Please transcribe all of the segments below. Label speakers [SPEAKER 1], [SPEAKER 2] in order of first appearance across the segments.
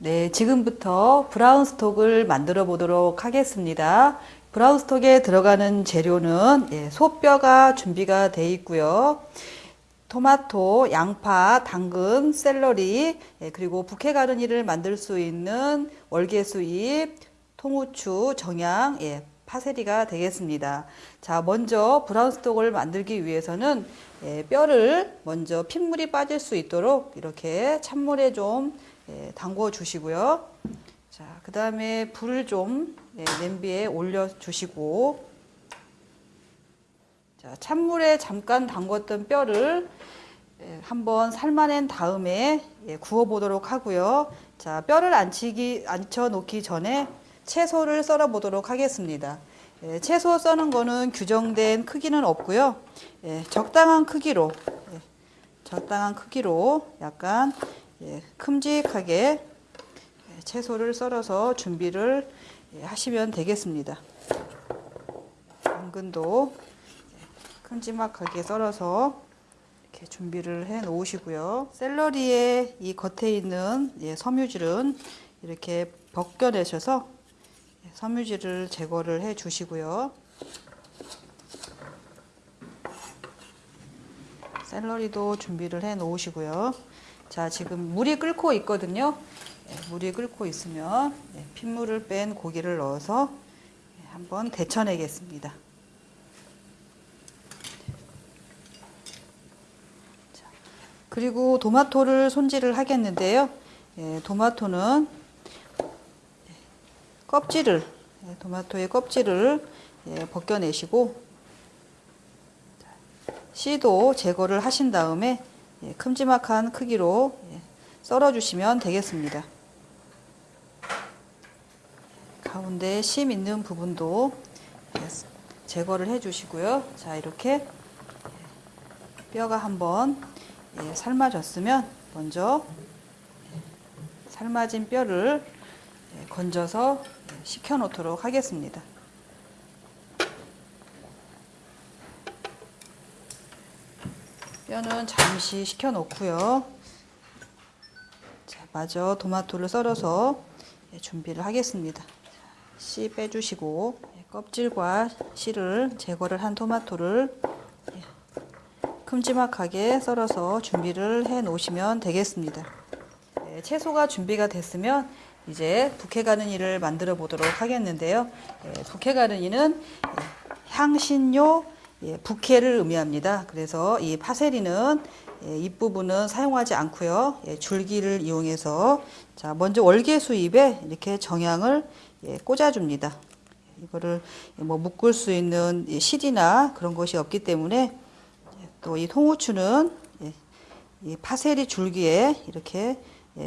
[SPEAKER 1] 네, 지금부터 brown stock을 만들어 보도록 하겠습니다. brown stock에 들어가는 재료는 예, 소뼈가 준비가 되어 있고요. 토마토, 양파, 당근, 샐러리, 예, 그리고 bouquet garni를 만들 수 있는 월계수잎, 통후추, 정향, 예, 파세리가 되겠습니다. 자, 먼저 brown stock을 만들기 위해서는 예, 뼈를 먼저 핏물이 빠질 수 있도록 이렇게 찬물에 좀 예, 담궈 주시고요. 자, 그 다음에 불을 좀 예, 냄비에 올려 주시고 자, 찬물에 잠깐 담궜던 뼈를 예, 한번 삶아낸 다음에 예, 구워 보도록 하고요. 자, 뼈를 안치기 안쳐 놓기 전에 채소를 썰어 보도록 하겠습니다. 예, 채소 써는 거는 규정된 크기는 없고요. 예, 적당한 크기로 예, 적당한 크기로 약간 예, 큼직하게 예, 채소를 썰어서 준비를 예, 하시면 되겠습니다. 당근도 예, 큼지막하게 썰어서 이렇게 준비를 해 놓으시고요. 샐러리의 이 겉에 있는 예, 섬유질은 이렇게 벗겨내셔서 예, 섬유질을 제거를 해 주시고요. 샐러리도 준비를 해 놓으시고요. 자, 지금 물이 끓고 있거든요. 예, 물이 끓고 있으면 예, 핏물을 뺀 고기를 넣어서 예, 한번 데쳐내겠습니다. 자, 그리고 토마토를 손질을 하겠는데요. 예, 토마토는 예, 껍질을 예, 토마토의 껍질을 예, 벗겨내시고 씨도 제거를 하신 다음에 예, 큼지막한 크기로 예, 썰어 주시면 되겠습니다. 가운데 심 있는 부분도 예, 제거를 해 주시고요. 자 이렇게 예, 뼈가 한번 예, 삶아졌으면 먼저 예, 삶아진 뼈를 예, 건져서 예, 식혀 놓도록 하겠습니다. 뼈는 잠시 식혀 놓고요. 자, 마저 토마토를 썰어서 예, 준비를 하겠습니다. 씨 빼주시고 예, 껍질과 씨를 제거를 한 토마토를 예, 큼지막하게 썰어서 준비를 해 놓으시면 되겠습니다. 예, 채소가 준비가 됐으면 이제 부케 가르니를 만들어 보도록 하겠는데요. 부케 가르니는 향신료 예, 부케를 의미합니다. 그래서 이 파세리는 예, 잎부분은 사용하지 않고요. 예, 줄기를 이용해서 자 먼저 월계 수 잎에 이렇게 정향을 예, 꽂아줍니다. 이거를 뭐 묶을 수 있는 실이나 그런 것이 없기 때문에 또 이 통후추는 예, 이 파세리 줄기에 이렇게 예,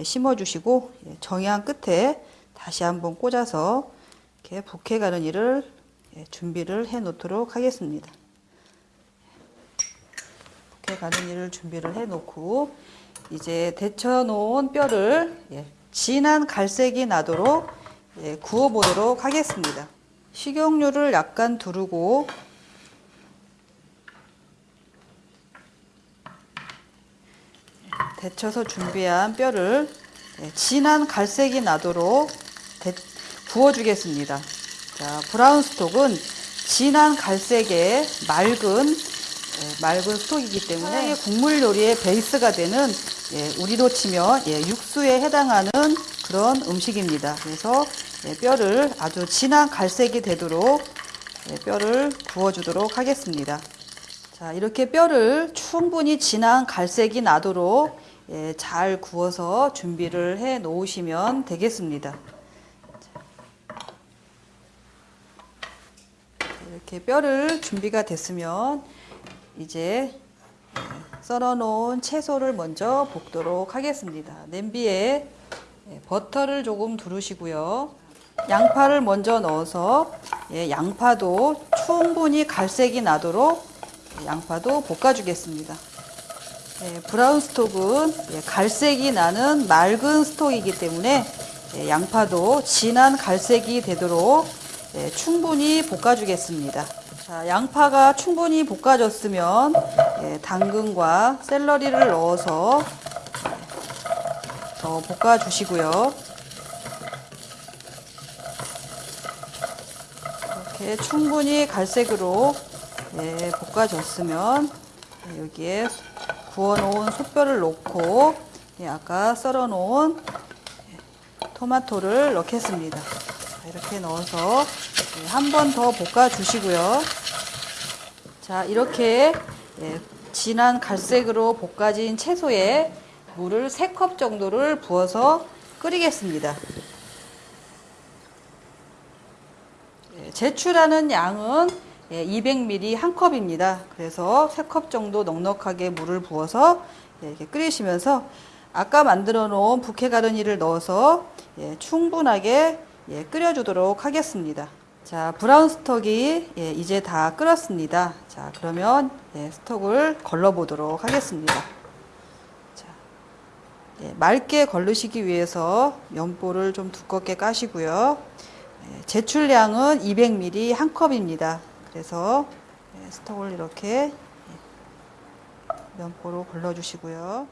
[SPEAKER 1] 심어주시고 예, 정향 끝에 다시 한번 꽂아서 이렇게 부케 가는 일을 예, 준비를 해 놓도록 하겠습니다. 이렇게 가는 일을 준비를 해 놓고 이제 데쳐 놓은 뼈를 예, 진한 갈색이 나도록 예, 구워 보도록 하겠습니다. 식용유를 약간 두르고 데쳐서 준비한 뼈를 예, 진한 갈색이 나도록 데, 구워주겠습니다. 자, 브라운 스톡은 진한 갈색의 맑은 예, 맑은 스톡이기 때문에 국물 요리의 베이스가 되는 예, 우리로 치면 예, 육수에 해당하는 그런 음식입니다. 그래서 예, 뼈를 아주 진한 갈색이 되도록 예, 뼈를 구워주도록 하겠습니다. 자 이렇게 뼈를 충분히 진한 갈색이 나도록 예, 잘 구워서 준비를 해 놓으시면 되겠습니다. 이렇게 뼈를 준비가 됐으면 이제 썰어 놓은 채소를 먼저 볶도록 하겠습니다. 냄비에 예, 버터를 조금 두르시고요. 양파를 먼저 넣어서 예, 양파도 충분히 갈색이 나도록 양파도 볶아주겠습니다. 예, 브라운 스톡은 갈색이 나는 맑은 스톡이기 때문에 양파도 진한 갈색이 되도록 충분히 볶아주겠습니다. 자, 양파가 충분히 볶아졌으면 예, 당근과 샐러리를 넣어서 더 볶아 주시고요. 이렇게 충분히 갈색으로 예, 볶아줬으면 예, 여기에 구워놓은 솥뼈를 넣고 예, 아까 썰어놓은 예, 토마토를 넣겠습니다. 자, 이렇게 넣어서 예, 한번 더 볶아주시고요. 자 이렇게 예, 진한 갈색으로 볶아진 채소에 물을 3컵 정도를 부어서 끓이겠습니다. 예, 제출하는 양은 200ml 한 컵입니다. 그래서 3컵 정도 넉넉하게 물을 부어서 예, 이렇게 끓이시면서 아까 만들어 놓은 부케 가르니를 넣어서 예, 충분하게 예, 끓여주도록 하겠습니다. 자, 브라운 스톡이 예, 이제 다 끓었습니다. 자, 그러면 예, 스톡을 걸러 보도록 하겠습니다. 자, 예, 맑게 걸르시기 위해서 면보를 좀 두껍게 까시고요. 예, 제출량은 200ml 한 컵입니다. 그래서 예, 스톡을 이렇게 예, 면보로 걸러주시고요.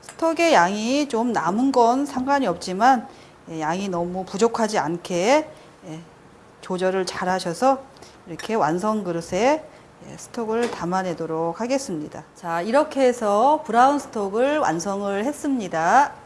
[SPEAKER 1] 스톡의 양이 좀 남은 건 상관이 없지만 예, 양이 너무 부족하지 않게 예, 조절을 잘 하셔서 이렇게 완성 그릇에 예, 스톡을 담아내도록 하겠습니다. 자, 이렇게 해서 브라운 스톡을 완성을 했습니다.